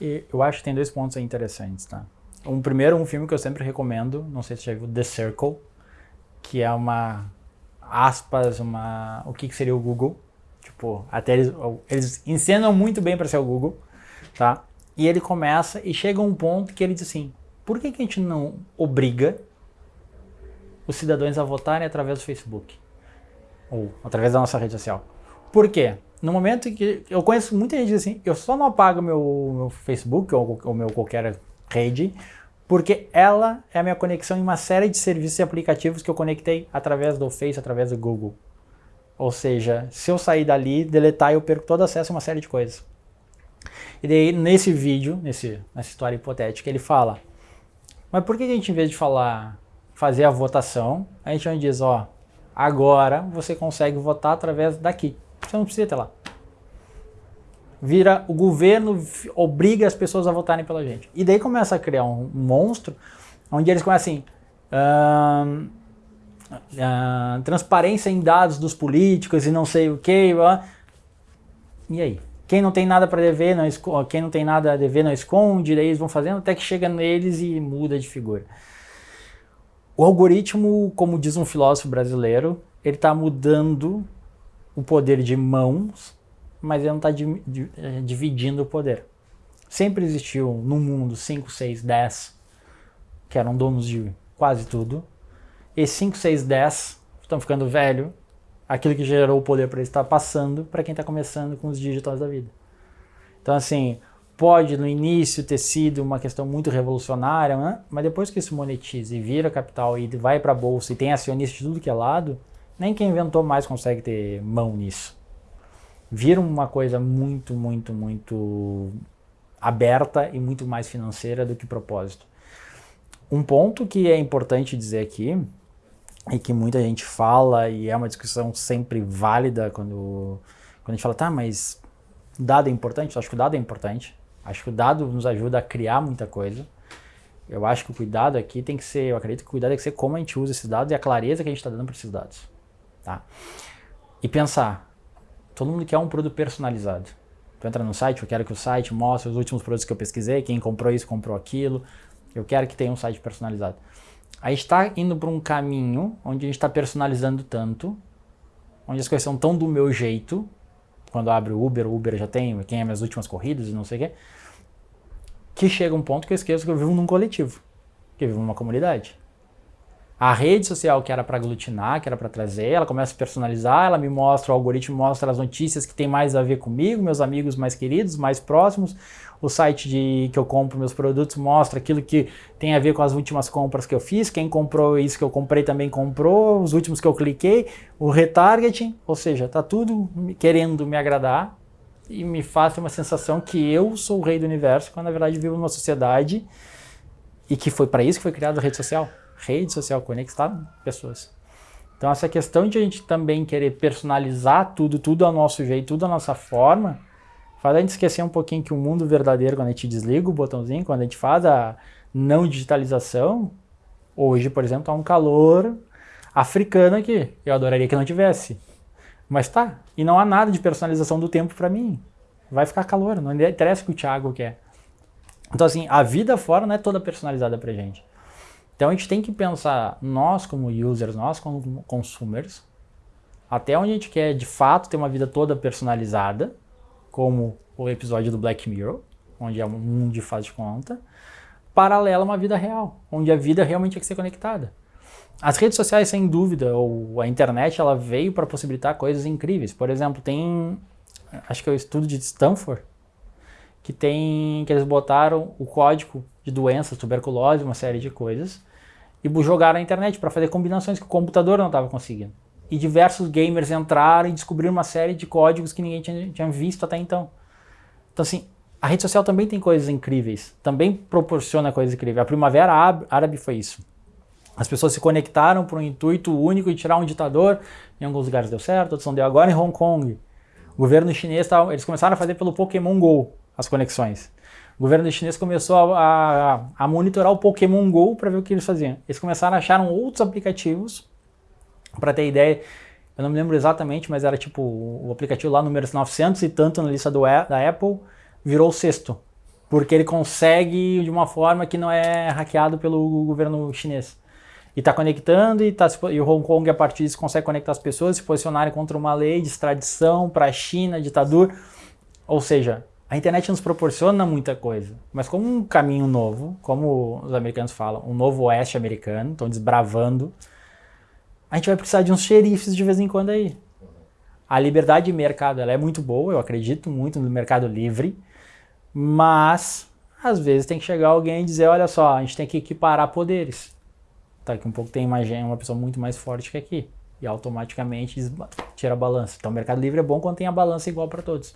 E eu acho que tem dois pontos interessantes, tá? Um primeiro, um filme que eu sempre recomendo, não sei se você já viu, The Circle, que é uma, aspas, uma, o que, que seria o Google. Tipo, até eles, eles ensinam muito bem para ser o Google, tá? E ele começa e chega a um ponto que ele diz assim, por que, que a gente não obriga os cidadãos a votarem através do Facebook? Ou através da nossa rede social? Por quê? No momento que eu conheço muita gente assim, eu só não apago meu, meu Facebook ou o meu qualquer rede, porque ela é a minha conexão em uma série de serviços e aplicativos que eu conectei através do Face, através do Google. Ou seja, se eu sair dali, deletar, eu perco todo acesso a uma série de coisas. E daí, nesse vídeo, nesse, nessa história hipotética, ele fala, mas por que a gente, em vez de falar, fazer a votação, a gente diz, ó, agora você consegue votar através daqui. Você não precisa ter lá. Vira, o governo obriga as pessoas a votarem pela gente. E daí começa a criar um, monstro, onde eles começam assim, uh, uh, transparência em dados dos políticos e não sei o que. E aí? Quem não tem nada para dever, não quem não tem nada a dever não esconde, daí eles vão fazendo até que chega neles e muda de figura. O algoritmo, como diz um filósofo brasileiro, ele está mudando o poder de mãos, mas ele não está eh, dividindo o poder. Sempre existiu no mundo 5, 6, 10 que eram donos de quase tudo. E 5, 6, 10 estão ficando velho. Aquilo que gerou o poder para eles está passando para quem está começando com os digitais da vida. Então assim, pode no início ter sido uma questão muito revolucionária, né? mas depois que isso monetiza e vira capital e vai para a bolsa e tem acionista de tudo que é lado, nem quem inventou mais consegue ter mão nisso. Vira uma coisa muito, muito, muito aberta e muito mais financeira do que propósito. Um ponto que é importante dizer aqui, e que muita gente fala, e é uma discussão sempre válida quando, quando a gente fala, tá, mas dado é importante? Eu acho que o dado é importante. Acho que o dado nos ajuda a criar muita coisa. Eu acho que o cuidado aqui tem que ser, eu acredito que o cuidado tem que ser como a gente usa esses dados e a clareza que a gente está dando para esses dados. Tá? E pensar, todo mundo quer um produto personalizado. Tu entra no site, eu quero que o site mostre os últimos produtos que eu pesquisei, quem comprou isso, comprou aquilo. Eu quero que tenha um site personalizado. A gente está indo para um caminho onde a gente está personalizando tanto, onde as coisas são tão do meu jeito, quando abre o Uber, o Uber já tem quem é minhas últimas corridas e não sei o quê, que chega um ponto que eu esqueço que eu vivo num coletivo, que eu vivo numa comunidade. A rede social que era para aglutinar, que era para trazer, ela começa a personalizar, ela me mostra, o algoritmo mostra as notícias que tem mais a ver comigo, meus amigos mais queridos, mais próximos. O site de, que eu compro meus produtos mostra aquilo que tem a ver com as últimas compras que eu fiz, quem comprou isso que eu comprei também comprou, os últimos que eu cliquei, o retargeting, ou seja, tá tudo querendo me agradar e me faz ter uma sensação que eu sou o rei do universo, quando na verdade vivo numa sociedade e que foi para isso que foi criada a rede social rede social, conectar pessoas. Então essa questão de a gente também querer personalizar tudo, tudo ao nosso jeito, tudo à nossa forma, faz a gente esquecer um pouquinho que o mundo verdadeiro, quando a gente desliga o botãozinho, quando a gente faz a não digitalização, hoje, por exemplo, há um calor africano aqui. Eu adoraria que não tivesse. Mas tá, e não há nada de personalização do tempo para mim. Vai ficar calor, não interessa o que o Thiago quer. Então assim, a vida fora não é toda personalizada pra gente. Então a gente tem que pensar, nós como users, nós como consumers, até onde a gente quer de fato ter uma vida toda personalizada, como o episódio do Black Mirror, onde é um mundo de faz de conta, paralela a uma vida real, onde a vida realmente tem que ser conectada. As redes sociais, sem dúvida, ou a internet, ela veio para possibilitar coisas incríveis. Por exemplo, tem, acho que é o estudo de Stanford, que tem, que eles botaram o código de doenças, tuberculose, uma série de coisas, e jogaram na internet para fazer combinações que o computador não estava conseguindo. E diversos gamers entraram e descobriram uma série de códigos que ninguém tinha, tinha visto até então. Então assim, a rede social também tem coisas incríveis, também proporciona coisas incríveis. A Primavera Árabe foi isso. As pessoas se conectaram para um intuito único de tirar um ditador, em alguns lugares deu certo, outros não deu. Agora em Hong Kong, o governo chinês, eles começaram a fazer pelo Pokémon GO as conexões. O governo chinês começou a, a, a monitorar o Pokémon GO para ver o que eles faziam. Eles começaram a achar outros aplicativos, para ter ideia, eu não me lembro exatamente, mas era tipo o aplicativo lá número 900 e tanto na lista do, da Apple, virou o sexto. porque ele consegue de uma forma que não é hackeado pelo governo chinês. E está conectando e, tá, e o Hong Kong, a partir disso, consegue conectar as pessoas, se posicionarem contra uma lei de extradição para a China, ditadura. Ou seja, a internet nos proporciona muita coisa, mas como um caminho novo, como os americanos falam, um novo oeste americano, estão desbravando, a gente vai precisar de uns xerifes de vez em quando aí. A liberdade de mercado ela é muito boa, eu acredito muito no mercado livre, mas às vezes tem que chegar alguém e dizer, olha só, a gente tem que equiparar poderes. Daqui um pouco tem uma, uma pessoa muito mais forte que aqui. E automaticamente tira a balança. Então o mercado livre é bom quando tem a balança igual para todos.